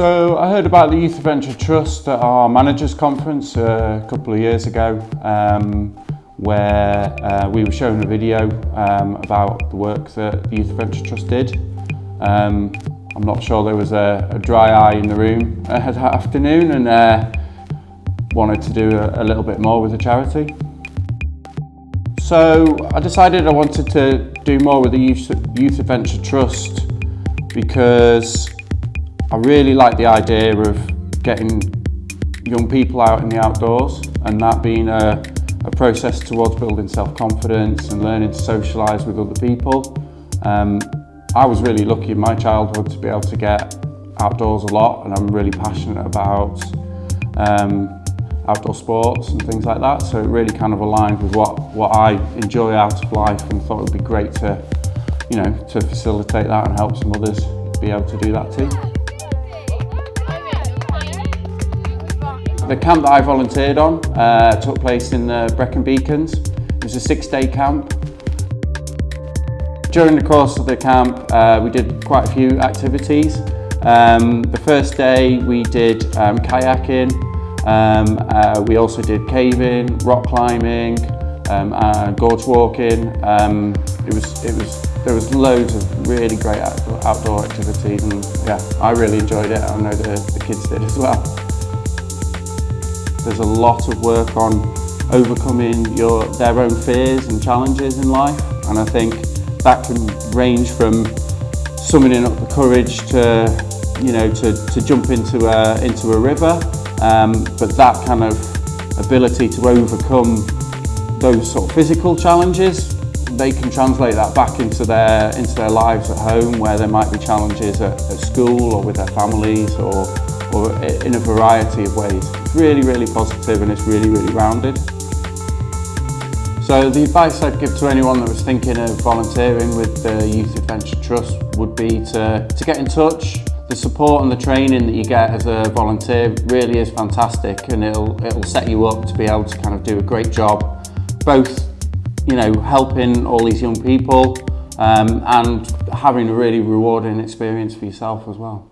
So I heard about the Youth Adventure Trust at our managers conference uh, a couple of years ago um, where uh, we were shown a video um, about the work that the Youth Adventure Trust did. Um, I'm not sure there was a, a dry eye in the room uh, that afternoon and uh, wanted to do a, a little bit more with the charity. So I decided I wanted to do more with the Youth, Youth Adventure Trust because I really like the idea of getting young people out in the outdoors and that being a, a process towards building self-confidence and learning to socialise with other people. Um, I was really lucky in my childhood to be able to get outdoors a lot and I'm really passionate about um, outdoor sports and things like that so it really kind of aligned with what, what I enjoy out of life and thought it would be great to, you know, to facilitate that and help some others be able to do that too. The camp that I volunteered on uh, took place in the Brecon Beacons. It was a six-day camp. During the course of the camp, uh, we did quite a few activities. Um, the first day we did um, kayaking, um, uh, we also did caving, rock climbing, um, uh, gorge walking. Um, it was, it was, there was loads of really great outdoor activities and yeah, I really enjoyed it. I know the, the kids did as well. There's a lot of work on overcoming your, their own fears and challenges in life and I think that can range from summoning up the courage to, you know, to, to jump into a, into a river um, but that kind of ability to overcome those sort of physical challenges they can translate that back into their into their lives at home where there might be challenges at, at school or with their families or or in a variety of ways. It's really, really positive and it's really, really rounded. So the advice I'd give to anyone that was thinking of volunteering with the Youth Adventure Trust would be to, to get in touch. The support and the training that you get as a volunteer really is fantastic and it'll, it'll set you up to be able to kind of do a great job, both you know, helping all these young people um, and having a really rewarding experience for yourself as well.